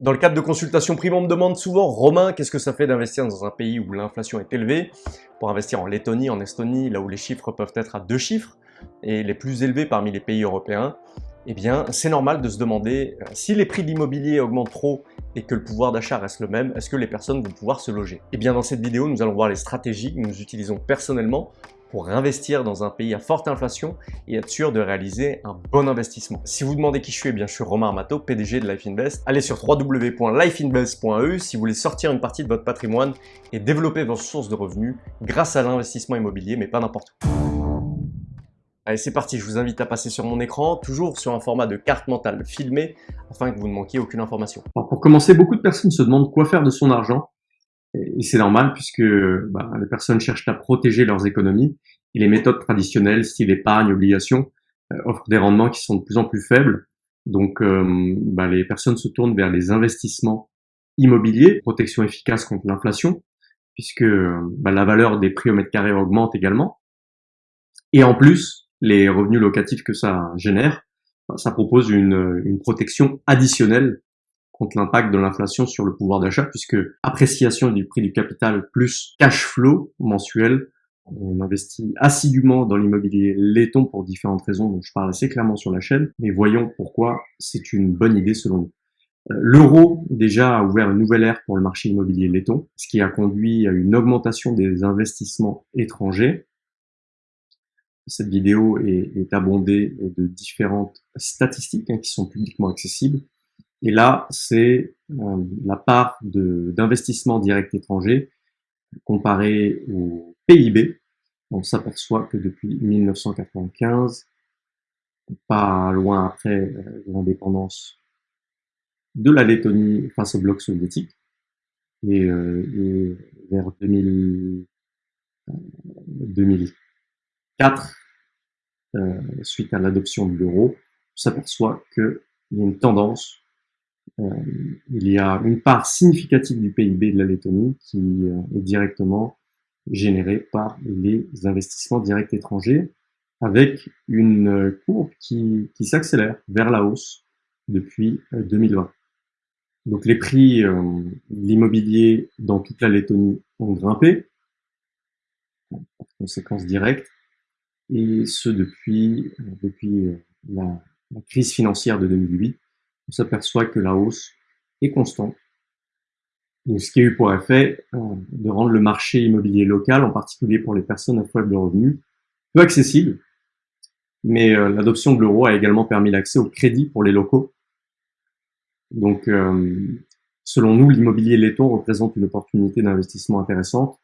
Dans le cadre de consultations privées, on me demande souvent, Romain, qu'est-ce que ça fait d'investir dans un pays où l'inflation est élevée Pour investir en Lettonie, en Estonie, là où les chiffres peuvent être à deux chiffres, et les plus élevés parmi les pays européens, eh bien, c'est normal de se demander euh, si les prix de l'immobilier augmentent trop et que le pouvoir d'achat reste le même, est-ce que les personnes vont pouvoir se loger? Eh bien, dans cette vidéo, nous allons voir les stratégies que nous utilisons personnellement pour investir dans un pays à forte inflation et être sûr de réaliser un bon investissement. Si vous demandez qui je suis, eh bien je suis Romain Armato, PDG de Life Invest. Allez sur www.lifeinvest.eu si vous voulez sortir une partie de votre patrimoine et développer vos sources de revenus grâce à l'investissement immobilier, mais pas n'importe où. Allez, c'est parti, je vous invite à passer sur mon écran, toujours sur un format de carte mentale filmée, afin que vous ne manquiez aucune information. pour commencer, beaucoup de personnes se demandent quoi faire de son argent et c'est normal puisque bah, les personnes cherchent à protéger leurs économies et les méthodes traditionnelles, style épargne, obligation, euh, offrent des rendements qui sont de plus en plus faibles. Donc euh, bah, les personnes se tournent vers les investissements immobiliers, protection efficace contre l'inflation, puisque bah, la valeur des prix au mètre carré augmente également. Et en plus, les revenus locatifs que ça génère, ça propose une, une protection additionnelle contre l'impact de l'inflation sur le pouvoir d'achat, puisque appréciation du prix du capital plus cash flow mensuel, on investit assidûment dans l'immobilier laiton pour différentes raisons dont je parle assez clairement sur la chaîne, mais voyons pourquoi c'est une bonne idée selon nous. Euh, l'euro déjà a ouvert une nouvelle ère pour le marché immobilier laiton, ce qui a conduit à une augmentation des investissements étrangers. Cette vidéo est, abondée de différentes statistiques hein, qui sont publiquement accessibles. Et là, c'est euh, la part d'investissement direct étranger comparé au PIB. On s'aperçoit que depuis 1995, pas loin après euh, l'indépendance de la Lettonie face au bloc soviétique, et, euh, vers 2000, 2004, suite à l'adoption de l'euro, on s'aperçoit qu'il y a une tendance il y a une part significative du PIB de la Lettonie qui euh, est directement générée par les investissements directs étrangers, avec une euh, courbe qui, qui s'accélère vers la hausse depuis 2020. Donc les prix de l'immobilier dans toute la Lettonie ont grimpé, en conséquence directe, et ce depuis, depuis la crise financière de 2008, on s'aperçoit que la hausse est constante. ce qui a eu pour effet euh, de rendre le marché immobilier local, en particulier pour les personnes à faible revenu, peu accessible. Mais euh, l'adoption de l'euro a également permis l'accès au crédit pour les locaux. Donc, euh, selon nous, l'immobilier laiton représente une opportunité d'investissement intéressante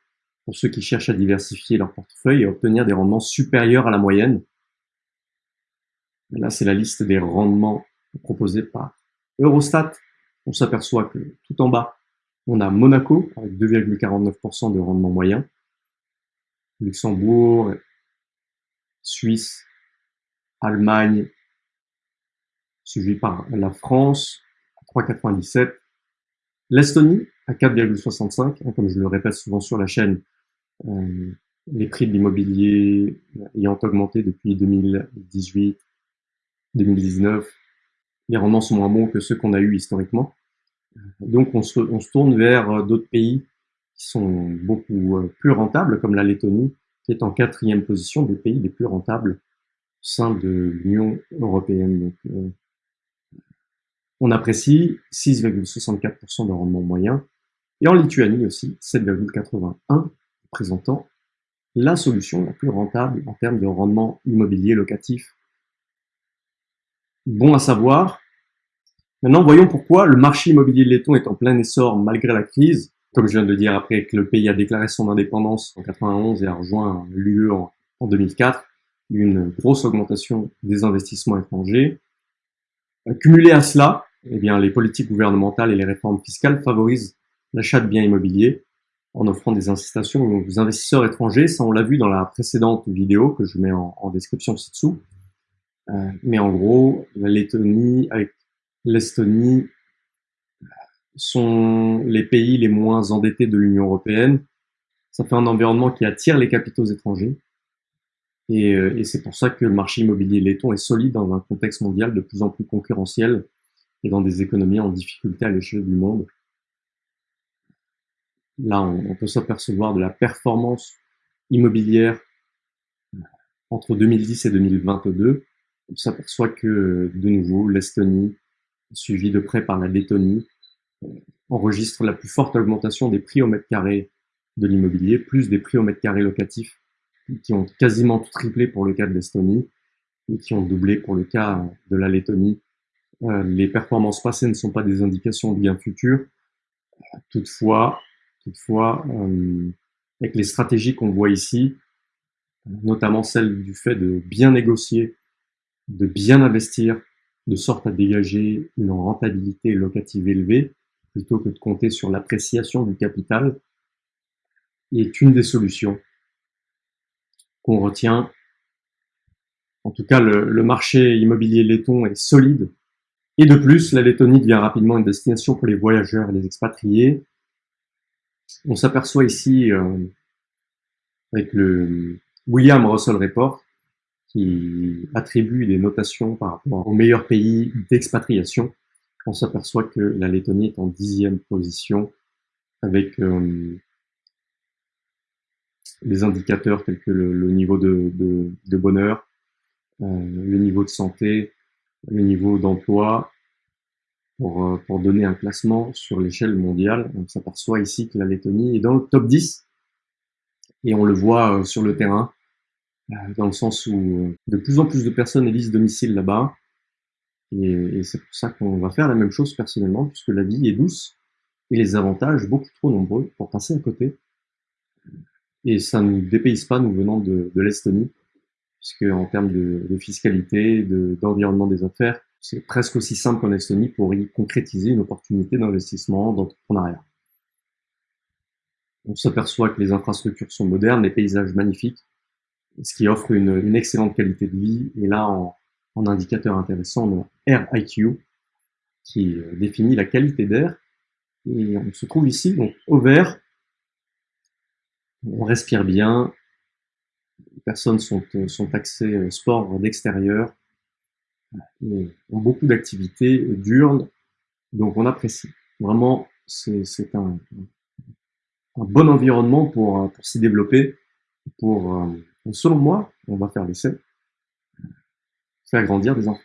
pour ceux qui cherchent à diversifier leur portefeuille et obtenir des rendements supérieurs à la moyenne. Là, c'est la liste des rendements proposé par Eurostat, on s'aperçoit que tout en bas, on a Monaco avec 2,49% de rendement moyen, Luxembourg, Suisse, Allemagne, suivi par la France à 3,97%, l'Estonie à 4,65%, hein, comme je le répète souvent sur la chaîne, euh, les prix de l'immobilier ayant augmenté depuis 2018, 2019, les rendements sont moins bons que ceux qu'on a eus historiquement. Donc on se, on se tourne vers euh, d'autres pays qui sont beaucoup euh, plus rentables, comme la Lettonie, qui est en quatrième position des pays les plus rentables au sein de l'Union européenne. Donc, euh, on apprécie 6,64% de rendement moyen, et en Lituanie aussi 7,81%, présentant la solution la plus rentable en termes de rendement immobilier locatif Bon à savoir. Maintenant, voyons pourquoi le marché immobilier letton est en plein essor malgré la crise. Comme je viens de dire, après que le pays a déclaré son indépendance en 91 et a rejoint l'UE en, 2004, une grosse augmentation des investissements étrangers. Cumulé à cela, eh bien, les politiques gouvernementales et les réformes fiscales favorisent l'achat de biens immobiliers en offrant des incitations aux investisseurs étrangers. Ça, on l'a vu dans la précédente vidéo que je mets en description ci-dessous. Euh, mais en gros, la Lettonie avec l'Estonie sont les pays les moins endettés de l'Union européenne. Ça fait un environnement qui attire les capitaux étrangers. Et, euh, et c'est pour ça que le marché immobilier letton est solide dans un contexte mondial de plus en plus concurrentiel et dans des économies en difficulté à l'échelle du monde. Là, on, peut s'apercevoir de la performance immobilière entre 2010 et 2022. On s'aperçoit que, de nouveau, l'Estonie, suivie de près par la Lettonie, enregistre la plus forte augmentation des prix au mètre carré de l'immobilier, plus des prix au mètre carré locatif, qui ont quasiment triplé pour le cas de l'Estonie, et qui ont doublé pour le cas de la Lettonie. Euh, les performances passées ne sont pas des indications de bien futur. Toutefois, toutefois euh, avec les stratégies qu'on voit ici, notamment celle du fait de bien négocier, de bien investir, de sorte à dégager une rentabilité locative élevée, plutôt que de compter sur l'appréciation du capital, est une des solutions qu'on retient. En tout cas, le, marché immobilier letton est solide. Et de plus, la Lettonie devient rapidement une destination pour les voyageurs et les expatriés. On s'aperçoit ici, euh, avec le William Russell Report, qui attribue des notations par rapport aux meilleurs pays d'expatriation, on s'aperçoit que la Lettonie est en dixième position avec euh, des indicateurs tels que le, niveau de, bonheur, euh, le niveau de santé, le niveau d'emploi. Pour, euh, pour donner un classement sur l'échelle mondiale, on s'aperçoit ici que la Lettonie est dans le top 10 et on le voit sur le terrain dans le sens où de plus en plus de personnes élisent domicile là-bas et, c'est pour ça qu'on va faire la même chose personnellement, puisque la vie est douce et les avantages beaucoup trop nombreux pour passer à côté. Et ça ne nous dépayse pas, nous venant de, l'Estonie, puisque en termes de fiscalité, d'environnement des affaires, c'est presque aussi simple qu'en Estonie pour y concrétiser une opportunité d'investissement, d'entrepreneuriat. On s'aperçoit que les infrastructures sont modernes, les paysages magnifiques, ce qui offre une, une excellente qualité de vie. Et là, en, en indicateur intéressant, le IQ, qui euh, définit la qualité d'air. Et on se trouve ici, donc au vert, on respire bien, les personnes sont, euh, sont axées euh, sport d'extérieur, ont beaucoup d'activités diurnes, donc on apprécie. Vraiment, c'est un, un, bon environnement pour, pour s'y développer. Pour, selon moi, on va faire l'essai, faire grandir des enfants.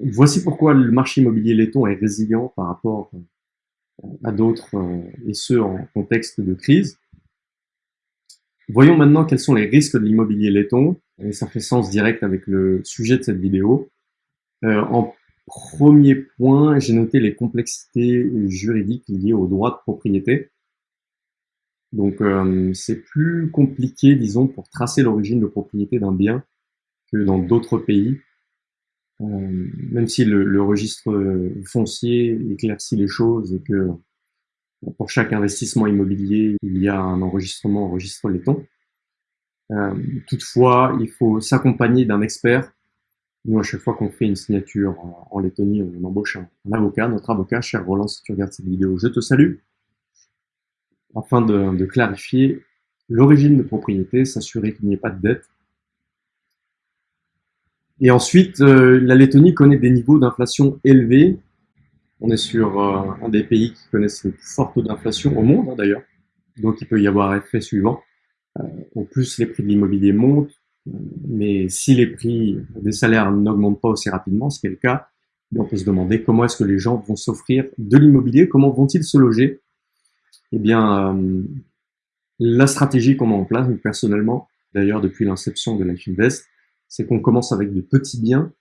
Voici pourquoi le marché immobilier laiton est résilient par rapport euh, à d'autres, euh, et ce en contexte de crise. Voyons maintenant quels sont les risques de l'immobilier laiton, et ça fait sens direct avec le sujet de cette vidéo. Euh, en premier point, j'ai noté les complexités juridiques liées au droit de propriété. Donc c'est plus compliqué, disons, pour tracer l'origine de propriété d'un bien que dans d'autres pays. Euh, même si le, le, registre foncier éclaircit les choses et que pour chaque investissement immobilier, il y a un enregistrement au registre laiton. Euh, toutefois, il faut s'accompagner d'un expert. Nous, à chaque fois qu'on fait une signature en, en Lettonie, on embauche un, avocat, notre avocat, cher Roland, si tu regardes cette vidéo, je te salue, afin de, clarifier l'origine de propriété, s'assurer qu'il n'y ait pas de dette, et ensuite, euh, la Lettonie connaît des niveaux d'inflation élevés. On est sur euh, un des pays qui connaissent le plus fort taux d'inflation au monde, hein, d'ailleurs. Donc, il peut y avoir effet suivant. Euh, en plus, les prix de l'immobilier montent, mais si les prix des salaires n'augmentent pas aussi rapidement, ce qui est le cas, on peut se demander comment est-ce que les gens vont s'offrir de l'immobilier, comment vont-ils se loger Eh bien, la stratégie qu'on met en place, personnellement, d'ailleurs depuis l'inception de Life Invest, c'est qu'on commence avec des petits biens,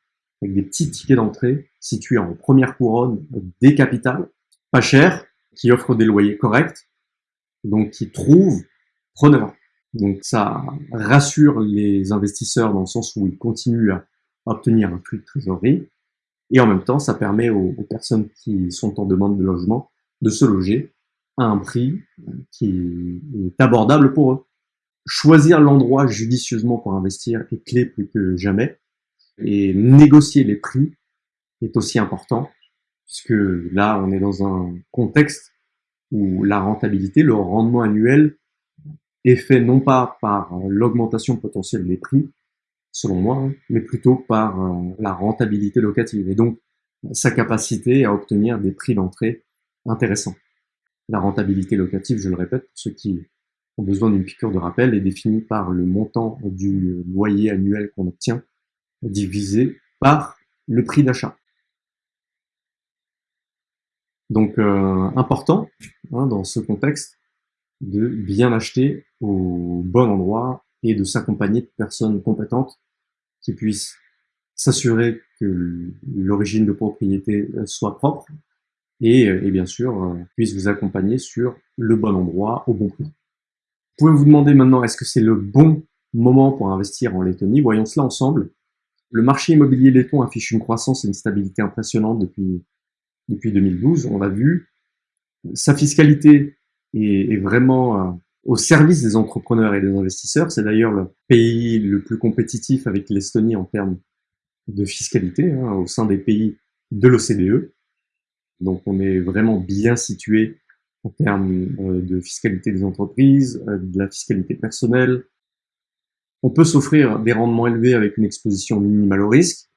avec des petits tickets d'entrée situés en première couronne des capitales, pas chers, qui offrent des loyers corrects, donc qui trouvent preneurs. Donc ça rassure les investisseurs dans le sens où ils continuent à obtenir un flux de trésorerie, et en même temps ça permet aux, personnes qui sont en demande de logement de se loger un prix qui est abordable pour eux choisir l'endroit judicieusement pour investir est clé plus que jamais. Et négocier les prix est aussi important, puisque là, on est dans un contexte où la rentabilité, le rendement annuel est fait non pas par l'augmentation potentielle des prix, selon moi, hein, mais plutôt par euh, la rentabilité locative. Et donc, sa capacité à obtenir des prix d'entrée intéressants. La rentabilité locative, je le répète, pour ceux qui ont besoin d'une piqûre de rappel, est définie par le montant du loyer annuel qu'on obtient divisé par le prix d'achat. Donc, euh, important hein, dans ce contexte de bien acheter au bon endroit et de s'accompagner de personnes compétentes qui puissent s'assurer que l'origine de propriété soit propre et, et bien sûr euh, puissent vous accompagner sur le bon endroit au bon prix. Vous pouvez vous demander maintenant est-ce que c'est le bon moment pour investir en Lettonie? Voyons cela ensemble. Le marché immobilier letton affiche une croissance et une stabilité impressionnante depuis, depuis 2012, on l'a vu. Sa fiscalité est, est vraiment euh, au service des entrepreneurs et des investisseurs. C'est d'ailleurs le pays le plus compétitif avec l'Estonie en termes de fiscalité hein, au sein des pays de l'OCDE. Donc on est vraiment bien situé en termes euh, de fiscalité des entreprises, euh, de la fiscalité personnelle, on peut s'offrir des rendements élevés avec une exposition minimale au risque.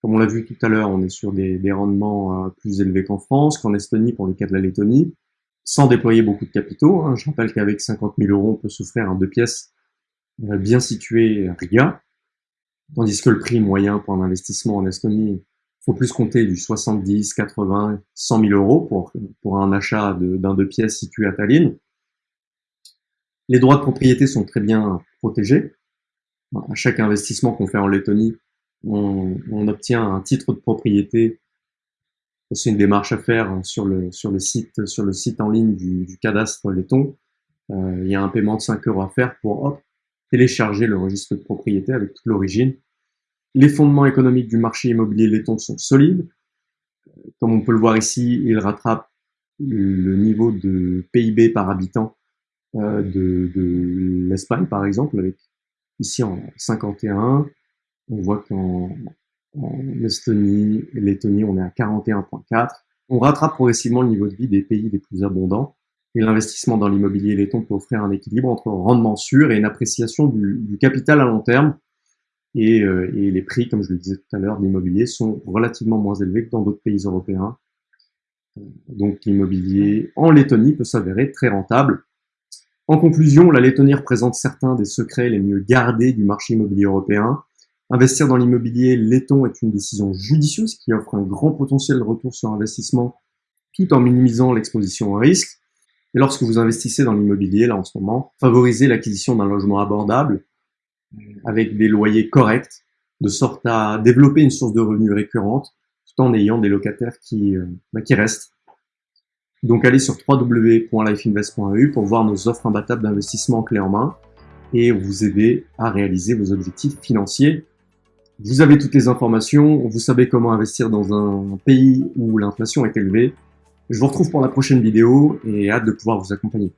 Comme on l'a vu tout à l'heure, on est sur des, rendements euh, plus élevés qu'en France, qu'en Estonie pour le cas de la Lettonie, sans déployer beaucoup de capitaux. Hein. Je rappelle qu'avec 50 000 euros, on peut s'offrir un deux pièces bien situé à Riga, tandis que le prix moyen pour un investissement en Estonie, faut plus compter du 70, 80, 100 000 euros pour, pour un achat d'un deux pièces situé à Tallinn. Les droits de propriété sont très bien protégés à chaque investissement qu'on fait en Lettonie, on, obtient un titre de propriété. C'est une démarche à faire sur le, sur le, site, sur le site en ligne du, du cadastre letton. Euh, il y a un paiement de 5 euros à faire pour hop, télécharger le registre de propriété avec toute l'origine. Les fondements économiques du marché immobilier letton sont solides. Comme on peut le voir ici, il rattrape le niveau de PIB par habitant euh, de, l'Espagne, par exemple, avec Ici, en 51, on voit qu'en Estonie et Lettonie, on est à 41,4. On rattrape progressivement le niveau de vie des pays les plus abondants. Et l'investissement dans l'immobilier letton peut offrir un équilibre entre rendement sûr et une appréciation du, capital à long terme. Et, euh, et, les prix, comme je le disais tout à l'heure, l'immobilier sont relativement moins élevés que dans d'autres pays européens. Donc l'immobilier en Lettonie peut s'avérer très rentable en conclusion, la Lettonie représente certains des secrets les mieux gardés du marché immobilier européen. Investir dans l'immobilier letton est une décision judicieuse qui offre un grand potentiel de retour sur investissement tout en minimisant l'exposition au risque. Et lorsque vous investissez dans l'immobilier, là en ce moment, favorisez l'acquisition d'un logement abordable avec des loyers corrects, de sorte à développer une source de revenus récurrente tout en ayant des locataires qui, euh, bah, qui restent donc allez sur www.lifeinvest.eu pour voir nos offres imbattables d'investissement clé en main et vous aider à réaliser vos objectifs financiers. Vous avez toutes les informations, vous savez comment investir dans un pays où l'inflation est élevée. Je vous retrouve pour la prochaine vidéo et hâte de pouvoir vous accompagner.